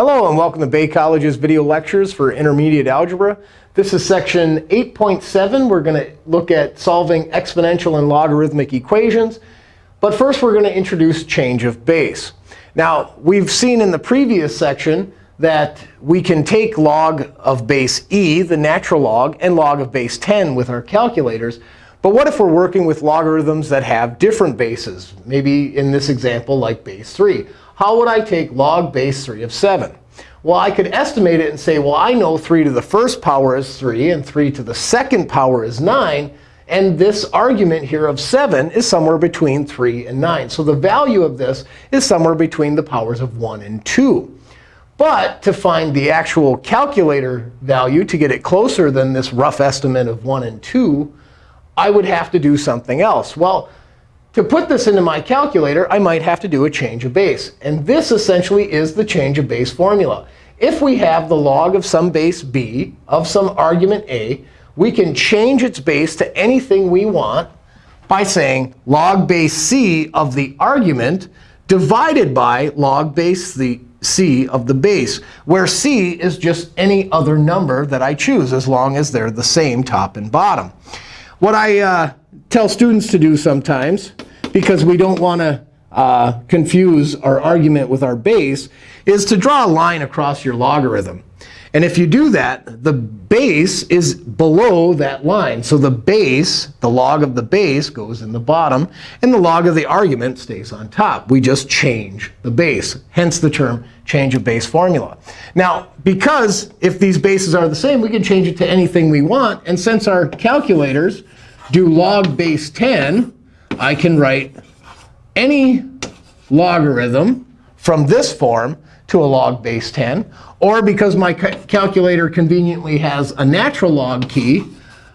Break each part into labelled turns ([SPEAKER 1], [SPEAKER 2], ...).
[SPEAKER 1] Hello, and welcome to Bay College's video lectures for intermediate algebra. This is section 8.7. We're going to look at solving exponential and logarithmic equations. But first, we're going to introduce change of base. Now, we've seen in the previous section that we can take log of base e, the natural log, and log of base 10 with our calculators. But what if we're working with logarithms that have different bases? Maybe in this example, like base 3 how would I take log base 3 of 7? Well, I could estimate it and say, well, I know 3 to the first power is 3, and 3 to the second power is 9. And this argument here of 7 is somewhere between 3 and 9. So the value of this is somewhere between the powers of 1 and 2. But to find the actual calculator value, to get it closer than this rough estimate of 1 and 2, I would have to do something else. Well, to put this into my calculator, I might have to do a change of base. And this essentially is the change of base formula. If we have the log of some base b of some argument a, we can change its base to anything we want by saying log base c of the argument divided by log base the c of the base, where c is just any other number that I choose, as long as they're the same top and bottom. What I uh, tell students to do sometimes, because we don't want to uh, confuse our argument with our base, is to draw a line across your logarithm. And if you do that, the base is below that line. So the base, the log of the base, goes in the bottom. And the log of the argument stays on top. We just change the base, hence the term change of base formula. Now, because if these bases are the same, we can change it to anything we want. And since our calculators do log base 10, I can write any logarithm from this form to a log base 10. Or because my calculator conveniently has a natural log key,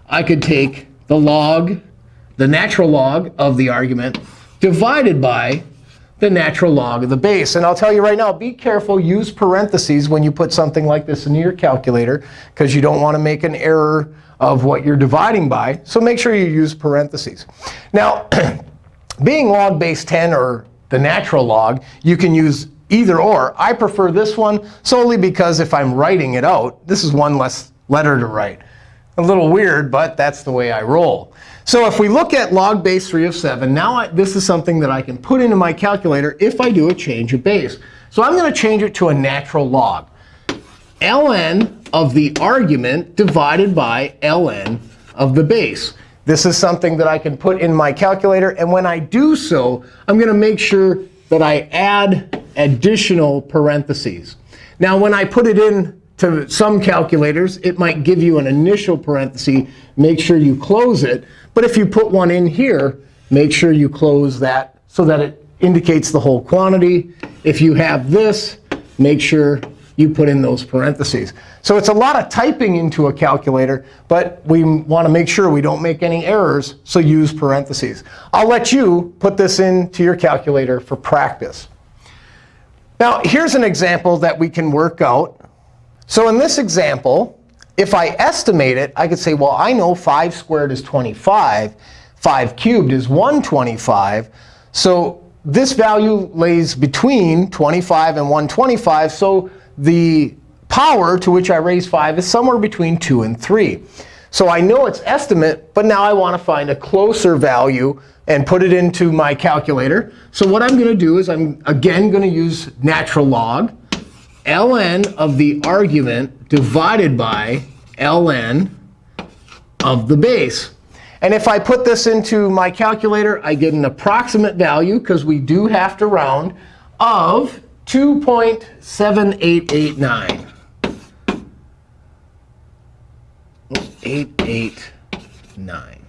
[SPEAKER 1] I could take the log, the natural log of the argument, divided by the natural log of the base. And I'll tell you right now, be careful. Use parentheses when you put something like this into your calculator, because you don't want to make an error of what you're dividing by. So make sure you use parentheses. Now, being log base 10 or the natural log, you can use either or. I prefer this one solely because if I'm writing it out, this is one less letter to write. A little weird, but that's the way I roll. So if we look at log base 3 of 7, now I, this is something that I can put into my calculator if I do a change of base. So I'm going to change it to a natural log. Ln of the argument divided by ln of the base. This is something that I can put in my calculator. And when I do so, I'm going to make sure that I add additional parentheses. Now, when I put it in to some calculators, it might give you an initial parenthesis. Make sure you close it. But if you put one in here, make sure you close that so that it indicates the whole quantity. If you have this, make sure you put in those parentheses. So it's a lot of typing into a calculator, but we want to make sure we don't make any errors, so use parentheses. I'll let you put this into your calculator for practice. Now, here's an example that we can work out. So in this example, if I estimate it, I could say, well, I know 5 squared is 25. 5 cubed is 125. So this value lays between 25 and 125. So the power to which I raise 5 is somewhere between 2 and 3. So I know its estimate, but now I want to find a closer value and put it into my calculator. So what I'm going to do is I'm, again, going to use natural log ln of the argument divided by ln of the base. And if I put this into my calculator, I get an approximate value, because we do have to round, of 2.7889. 889.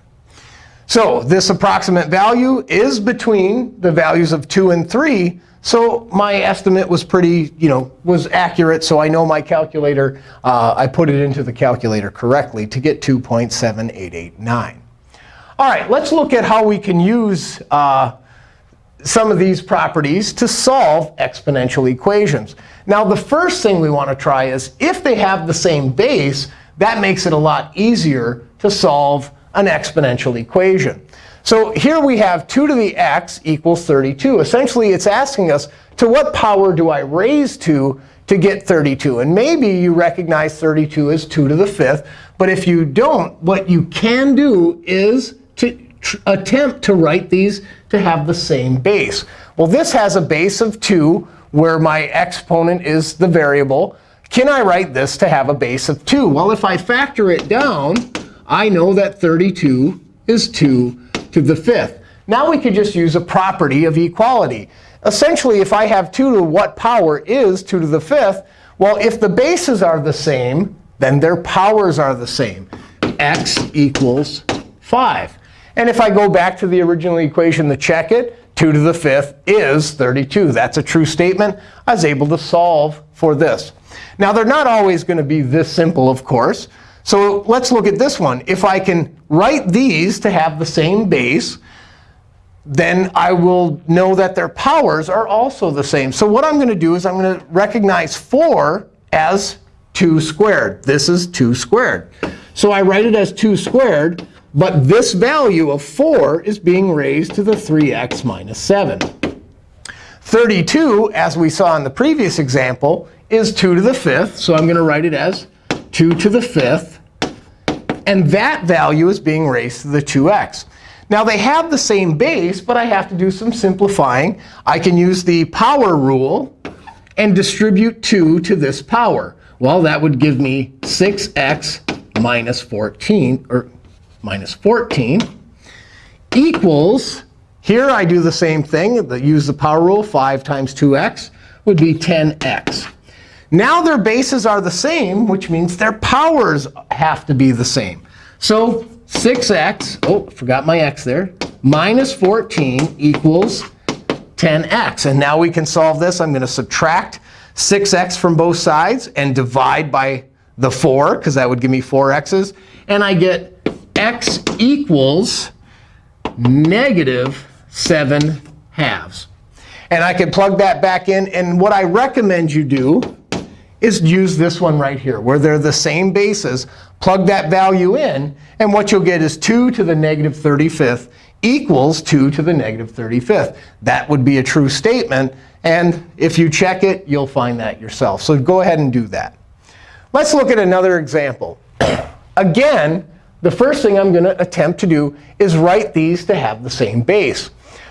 [SPEAKER 1] So this approximate value is between the values of 2 and 3. So my estimate was pretty, you know, was accurate. So I know my calculator, uh, I put it into the calculator correctly to get 2.7889. All right, let's look at how we can use uh, some of these properties to solve exponential equations. Now, the first thing we want to try is if they have the same base, that makes it a lot easier to solve an exponential equation. So here we have 2 to the x equals 32. Essentially, it's asking us, to what power do I raise to to get 32. And maybe you recognize 32 as 2 to the 5th. But if you don't, what you can do is attempt to write these to have the same base. Well, this has a base of 2 where my exponent is the variable. Can I write this to have a base of 2? Well, if I factor it down, I know that 32 is 2 to the 5th. Now we could just use a property of equality. Essentially, if I have 2 to what power is 2 to the 5th, well, if the bases are the same, then their powers are the same. x equals 5. And if I go back to the original equation to check it, 2 to the 5th is 32. That's a true statement. I was able to solve for this. Now, they're not always going to be this simple, of course. So let's look at this one. If I can write these to have the same base, then I will know that their powers are also the same. So what I'm going to do is I'm going to recognize 4 as 2 squared. This is 2 squared. So I write it as 2 squared. But this value of 4 is being raised to the 3x minus 7. 32, as we saw in the previous example, is 2 to the 5th. So I'm going to write it as 2 to the 5th. And that value is being raised to the 2x. Now, they have the same base, but I have to do some simplifying. I can use the power rule and distribute 2 to this power. Well, that would give me 6x minus 14, or minus 14, equals, here I do the same thing. Use the power rule. 5 times 2x would be 10x. Now their bases are the same, which means their powers have to be the same. So 6x, oh, forgot my x there, minus 14 equals 10x. And now we can solve this. I'm going to subtract 6x from both sides and divide by the 4, because that would give me 4x's. And I get x equals negative 7 halves. And I can plug that back in. And what I recommend you do is use this one right here, where they're the same bases. Plug that value in. And what you'll get is 2 to the negative 35th equals 2 to the negative 35th. That would be a true statement. And if you check it, you'll find that yourself. So go ahead and do that. Let's look at another example. Again, the first thing I'm going to attempt to do is write these to have the same base.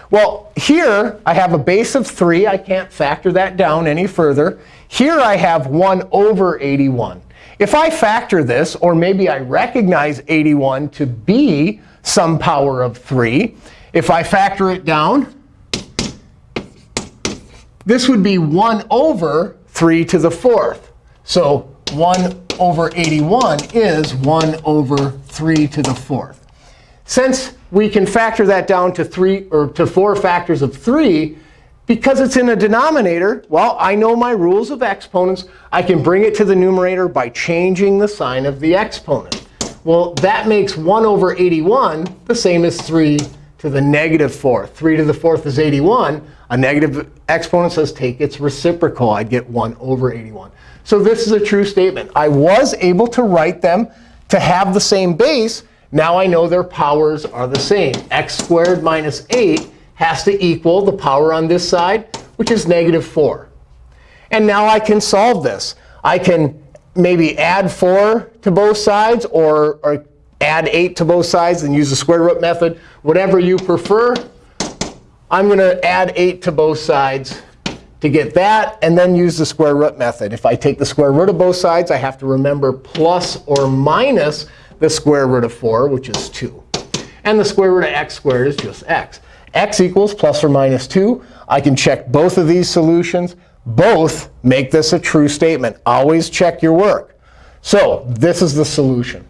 [SPEAKER 1] Well, here I have a base of 3. I can't factor that down any further. Here I have 1 over 81. If I factor this, or maybe I recognize 81 to be some power of 3, if I factor it down, this would be 1 over 3 to the 4th. So 1 over 81 is 1 over 3 to the 4th. Since we can factor that down to 3 or to 4 factors of 3, because it's in a denominator, well, I know my rules of exponents. I can bring it to the numerator by changing the sign of the exponent. Well, that makes 1 over 81 the same as 3 to the negative 4th. 3 to the 4th is 81. A negative exponent says take its reciprocal. I'd get 1 over 81. So this is a true statement. I was able to write them to have the same base. Now I know their powers are the same. x squared minus 8 has to equal the power on this side, which is negative 4. And now I can solve this. I can maybe add 4 to both sides or, or add 8 to both sides and use the square root method. Whatever you prefer, I'm going to add 8 to both sides to get that and then use the square root method. If I take the square root of both sides, I have to remember plus or minus the square root of 4, which is 2. And the square root of x squared is just x x equals plus or minus 2. I can check both of these solutions. Both make this a true statement. Always check your work. So this is the solution.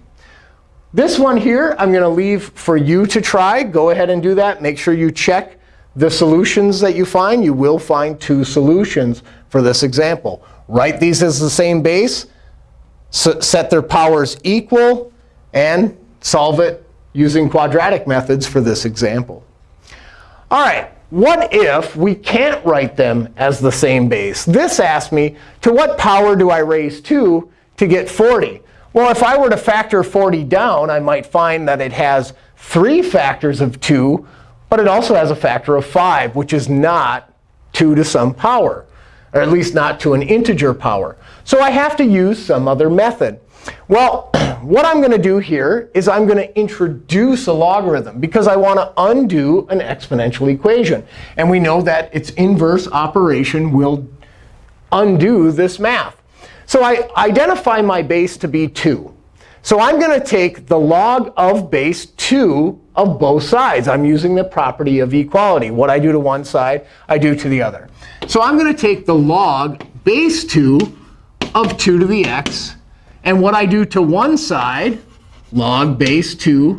[SPEAKER 1] This one here, I'm going to leave for you to try. Go ahead and do that. Make sure you check the solutions that you find. You will find two solutions for this example. Write these as the same base, set their powers equal, and solve it using quadratic methods for this example. All right, what if we can't write them as the same base? This asks me, to what power do I raise 2 to get 40? Well, if I were to factor 40 down, I might find that it has 3 factors of 2, but it also has a factor of 5, which is not 2 to some power. or at least not to an integer power. So I have to use some other method. Well, what I'm going to do here is I'm going to introduce a logarithm because I want to undo an exponential equation. And we know that its inverse operation will undo this math. So I identify my base to be 2. So I'm going to take the log of base 2 of both sides. I'm using the property of equality. What I do to one side, I do to the other. So I'm going to take the log base 2 of 2 to the x. And what I do to one side, log base 2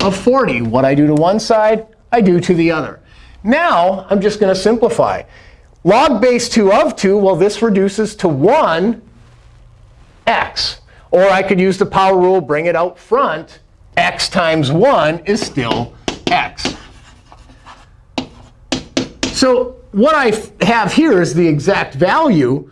[SPEAKER 1] of 40. What I do to one side, I do to the other. Now, I'm just going to simplify. Log base 2 of 2, well, this reduces to 1 x. Or I could use the power rule, bring it out front. x times 1 is still x. So what I have here is the exact value,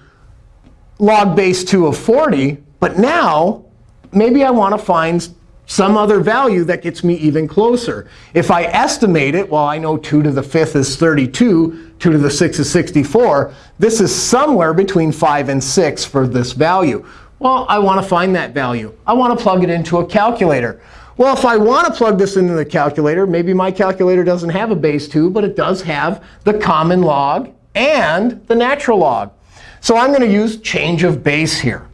[SPEAKER 1] log base 2 of 40. But now, maybe I want to find some other value that gets me even closer. If I estimate it, well, I know 2 to the 5th is 32, 2 to the 6th is 64. This is somewhere between 5 and 6 for this value. Well, I want to find that value. I want to plug it into a calculator. Well, if I want to plug this into the calculator, maybe my calculator doesn't have a base 2, but it does have the common log and the natural log. So I'm going to use change of base here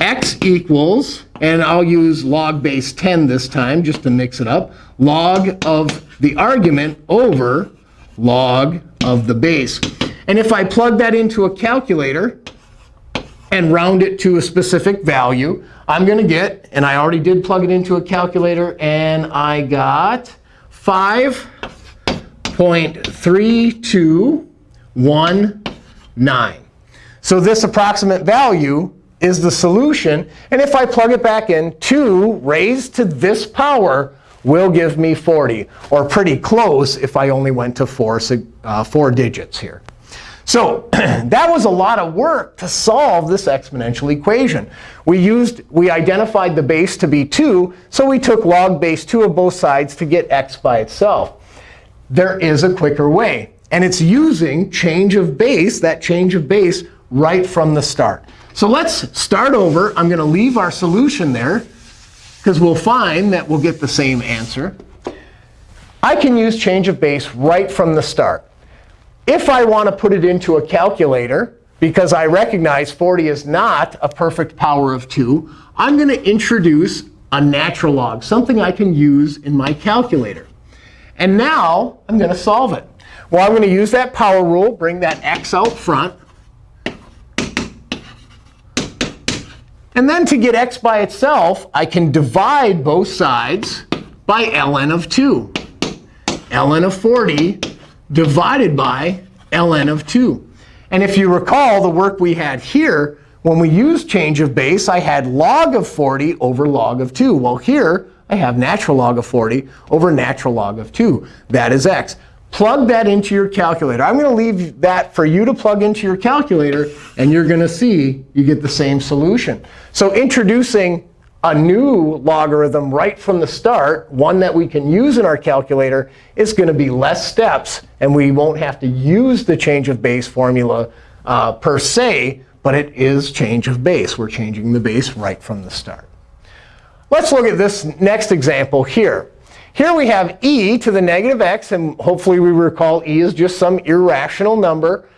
[SPEAKER 1] x equals, and I'll use log base 10 this time just to mix it up, log of the argument over log of the base. And if I plug that into a calculator and round it to a specific value, I'm going to get, and I already did plug it into a calculator, and I got 5.3219. So this approximate value is the solution. And if I plug it back in, 2 raised to this power will give me 40, or pretty close if I only went to four, uh, four digits here. So that was a lot of work to solve this exponential equation. We used, we identified the base to be 2, so we took log base 2 of both sides to get x by itself. There is a quicker way. And it's using change of base, that change of base, right from the start. So let's start over. I'm going to leave our solution there, because we'll find that we'll get the same answer. I can use change of base right from the start. If I want to put it into a calculator, because I recognize 40 is not a perfect power of 2, I'm going to introduce a natural log, something I can use in my calculator. And now I'm going to solve it. Well, I'm going to use that power rule, bring that x out front. And then to get x by itself, I can divide both sides by ln of 2. ln of 40 divided by ln of 2. And if you recall the work we had here, when we used change of base, I had log of 40 over log of 2. Well, here I have natural log of 40 over natural log of 2. That is x. Plug that into your calculator. I'm going to leave that for you to plug into your calculator. And you're going to see you get the same solution. So introducing a new logarithm right from the start, one that we can use in our calculator, is going to be less steps. And we won't have to use the change of base formula uh, per se. But it is change of base. We're changing the base right from the start. Let's look at this next example here. Here we have e to the negative x. And hopefully we recall e is just some irrational number.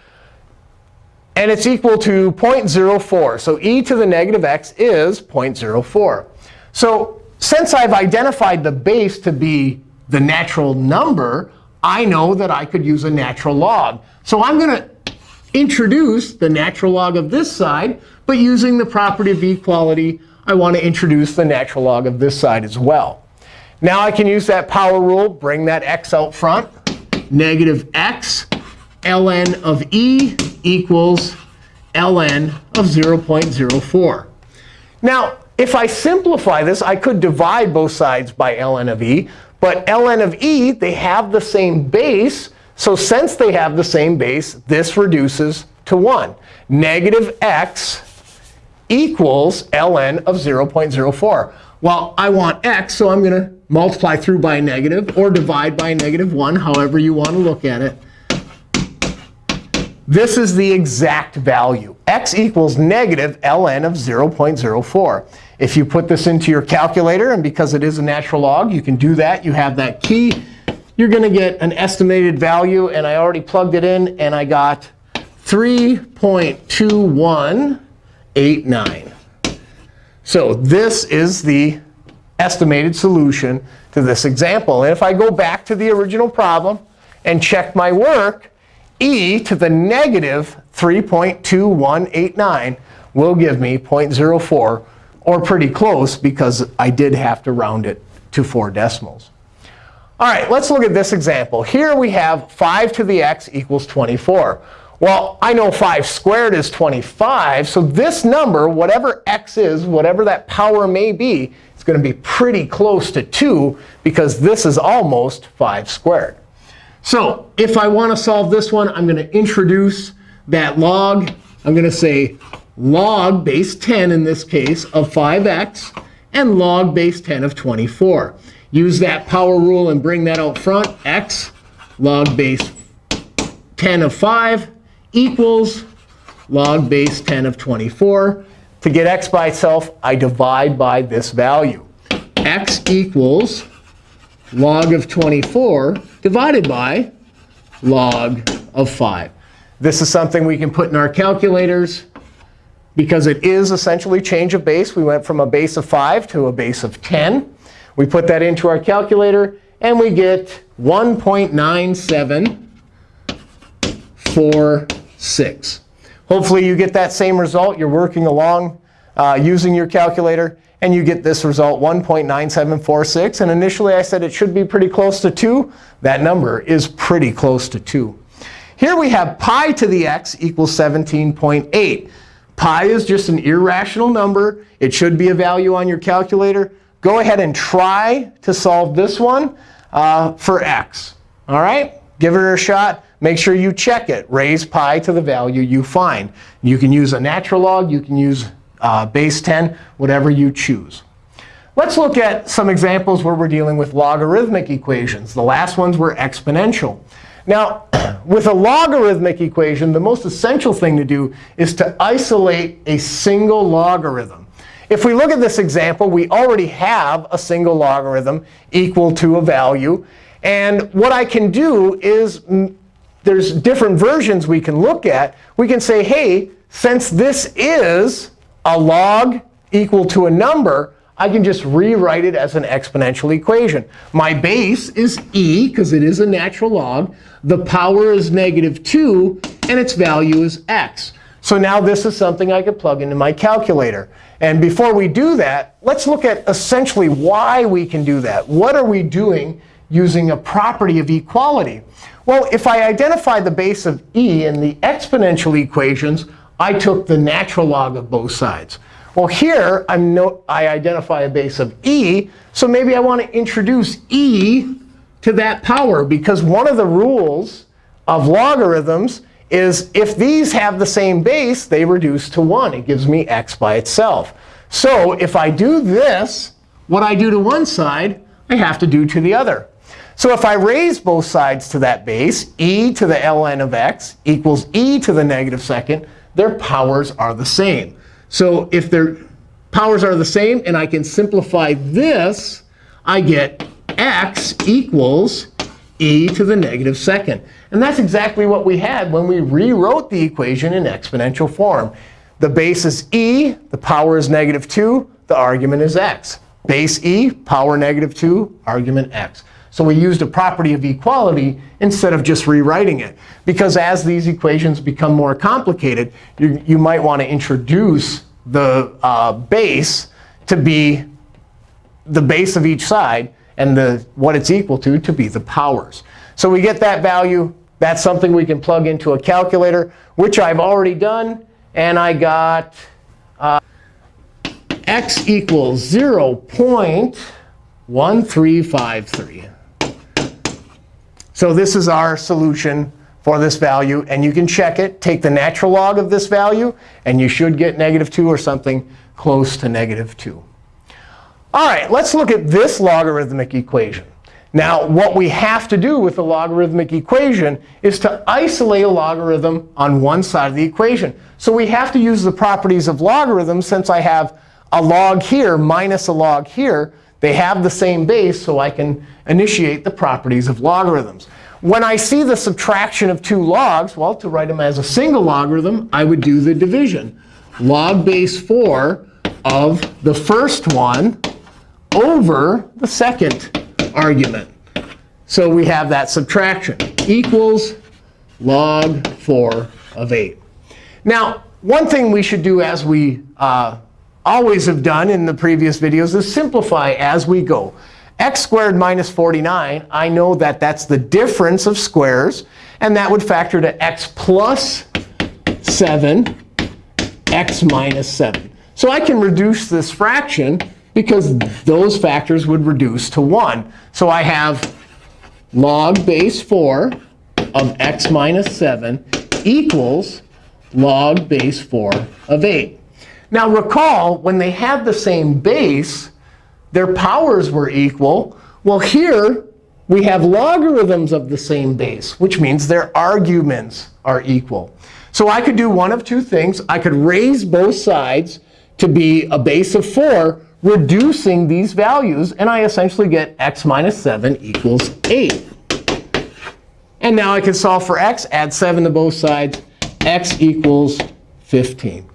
[SPEAKER 1] And it's equal to 0.04. So e to the negative x is 0.04. So since I've identified the base to be the natural number, I know that I could use a natural log. So I'm going to introduce the natural log of this side. But using the property of equality, I want to introduce the natural log of this side as well. Now I can use that power rule, bring that x out front. Negative x ln of e equals ln of 0.04. Now, if I simplify this, I could divide both sides by ln of e. But ln of e, they have the same base. So since they have the same base, this reduces to 1. Negative x equals ln of 0.04. Well, I want x, so I'm going to multiply through by a negative or divide by a negative 1, however you want to look at it. This is the exact value. x equals negative ln of 0.04. If you put this into your calculator, and because it is a natural log, you can do that. You have that key. You're going to get an estimated value. And I already plugged it in, and I got 3.2189. So this is the estimated solution to this example. And if I go back to the original problem and check my work, e to the negative 3.2189 will give me 0.04, or pretty close, because I did have to round it to four decimals. All right, let's look at this example. Here we have 5 to the x equals 24. Well, I know 5 squared is 25. So this number, whatever x is, whatever that power may be, it's going to be pretty close to 2, because this is almost 5 squared. So if I want to solve this one, I'm going to introduce that log. I'm going to say log base 10, in this case, of 5x, and log base 10 of 24. Use that power rule and bring that out front. x log base 10 of 5 equals log base 10 of 24. To get x by itself, I divide by this value. x equals log of 24 divided by log of 5. This is something we can put in our calculators. Because it is essentially change of base, we went from a base of 5 to a base of 10. We put that into our calculator, and we get 1.9746. Hopefully, you get that same result. You're working along uh, using your calculator. And you get this result, 1.9746. And initially, I said it should be pretty close to 2. That number is pretty close to 2. Here we have pi to the x equals 17.8. Pi is just an irrational number. It should be a value on your calculator. Go ahead and try to solve this one uh, for x. All right? Give it a shot. Make sure you check it. Raise pi to the value you find. You can use a natural log. You can use uh, base 10, whatever you choose. Let's look at some examples where we're dealing with logarithmic equations. The last ones were exponential. Now, with a logarithmic equation, the most essential thing to do is to isolate a single logarithm. If we look at this example, we already have a single logarithm equal to a value. And what I can do is mm, there's different versions we can look at. We can say, hey, since this is a log equal to a number, I can just rewrite it as an exponential equation. My base is e, because it is a natural log. The power is negative 2, and its value is x. So now this is something I could plug into my calculator. And before we do that, let's look at essentially why we can do that. What are we doing using a property of equality? Well, if I identify the base of e in the exponential equations, I took the natural log of both sides. Well, here I'm no, I identify a base of e. So maybe I want to introduce e to that power. Because one of the rules of logarithms is if these have the same base, they reduce to 1. It gives me x by itself. So if I do this, what I do to one side, I have to do to the other. So if I raise both sides to that base, e to the ln of x equals e to the negative second, their powers are the same. So if their powers are the same and I can simplify this, I get x equals e to the negative second. And that's exactly what we had when we rewrote the equation in exponential form. The base is e. The power is negative 2. The argument is x. Base e, power negative 2, argument x. So we used a property of equality instead of just rewriting it. Because as these equations become more complicated, you, you might want to introduce the uh, base to be the base of each side and the, what it's equal to to be the powers. So we get that value. That's something we can plug into a calculator, which I've already done. And I got uh, x equals 0.1353. So this is our solution for this value. And you can check it. Take the natural log of this value, and you should get negative 2 or something close to negative 2. All right, let's look at this logarithmic equation. Now, what we have to do with the logarithmic equation is to isolate a logarithm on one side of the equation. So we have to use the properties of logarithms since I have a log here minus a log here. They have the same base, so I can initiate the properties of logarithms. When I see the subtraction of two logs, well, to write them as a single logarithm, I would do the division. Log base 4 of the first one over the second argument. So we have that subtraction equals log 4 of 8. Now, one thing we should do as we uh, always have done in the previous videos is simplify as we go x squared minus 49, I know that that's the difference of squares. And that would factor to x plus 7, x minus 7. So I can reduce this fraction because those factors would reduce to 1. So I have log base 4 of x minus 7 equals log base 4 of 8. Now recall, when they had the same base, their powers were equal. Well, here we have logarithms of the same base, which means their arguments are equal. So I could do one of two things. I could raise both sides to be a base of 4, reducing these values. And I essentially get x minus 7 equals 8. And now I can solve for x, add 7 to both sides. x equals 15.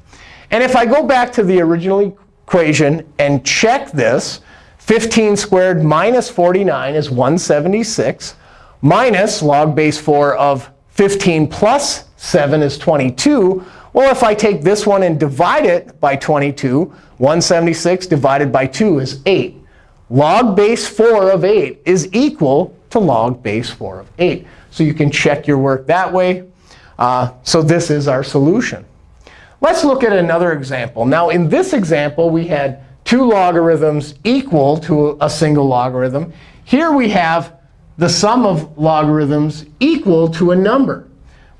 [SPEAKER 1] And if I go back to the original equation and check this, 15 squared minus 49 is 176. Minus log base 4 of 15 plus 7 is 22. Well, if I take this one and divide it by 22, 176 divided by 2 is 8. Log base 4 of 8 is equal to log base 4 of 8. So you can check your work that way. Uh, so this is our solution. Let's look at another example. Now, in this example, we had two logarithms equal to a single logarithm. Here we have the sum of logarithms equal to a number.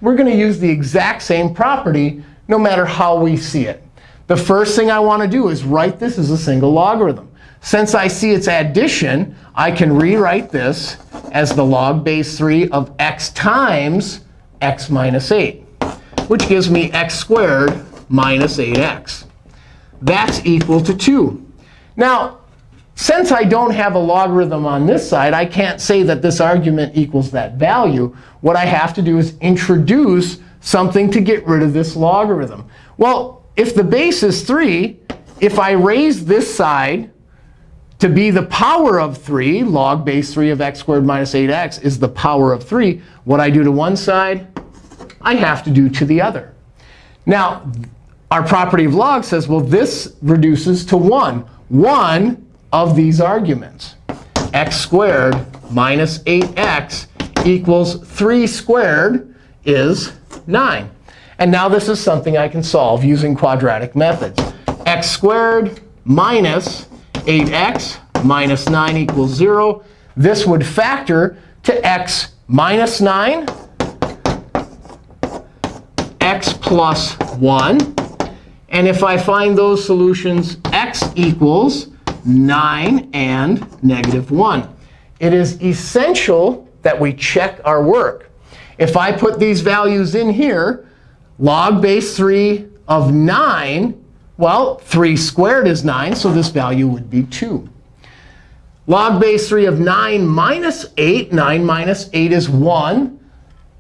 [SPEAKER 1] We're going to use the exact same property no matter how we see it. The first thing I want to do is write this as a single logarithm. Since I see its addition, I can rewrite this as the log base 3 of x times x minus 8, which gives me x squared minus 8x. That's equal to 2. Now, since I don't have a logarithm on this side, I can't say that this argument equals that value. What I have to do is introduce something to get rid of this logarithm. Well, if the base is 3, if I raise this side to be the power of 3, log base 3 of x squared minus 8x is the power of 3, what I do to one side, I have to do to the other. Now, our property of log says, well, this reduces to 1. One of these arguments, x squared minus 8x equals 3 squared is 9. And now this is something I can solve using quadratic methods. x squared minus 8x minus 9 equals 0. This would factor to x minus 9, x plus 1, and if I find those solutions, x equals 9 and negative 1. It is essential that we check our work. If I put these values in here, log base 3 of 9, well, 3 squared is 9, so this value would be 2. Log base 3 of 9 minus 8, 9 minus 8 is 1.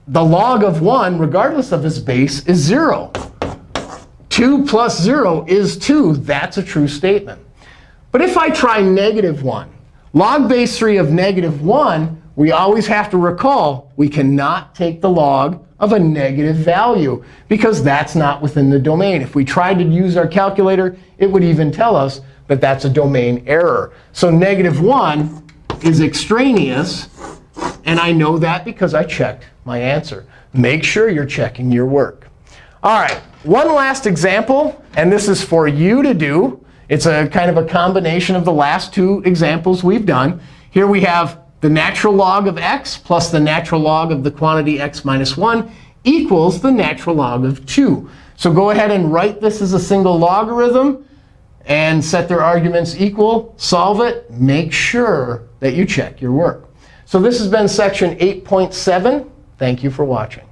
[SPEAKER 1] The log of 1, regardless of its base, is 0. 2 plus 0 is 2. That's a true statement. But if I try negative 1, log base 3 of negative 1, we always have to recall we cannot take the log of a negative value, because that's not within the domain. If we tried to use our calculator, it would even tell us that that's a domain error. So negative 1 is extraneous. And I know that because I checked my answer. Make sure you're checking your work. All right, one last example. And this is for you to do. It's a kind of a combination of the last two examples we've done. Here we have the natural log of x plus the natural log of the quantity x minus 1 equals the natural log of 2. So go ahead and write this as a single logarithm and set their arguments equal. Solve it. Make sure that you check your work. So this has been section 8.7. Thank you for watching.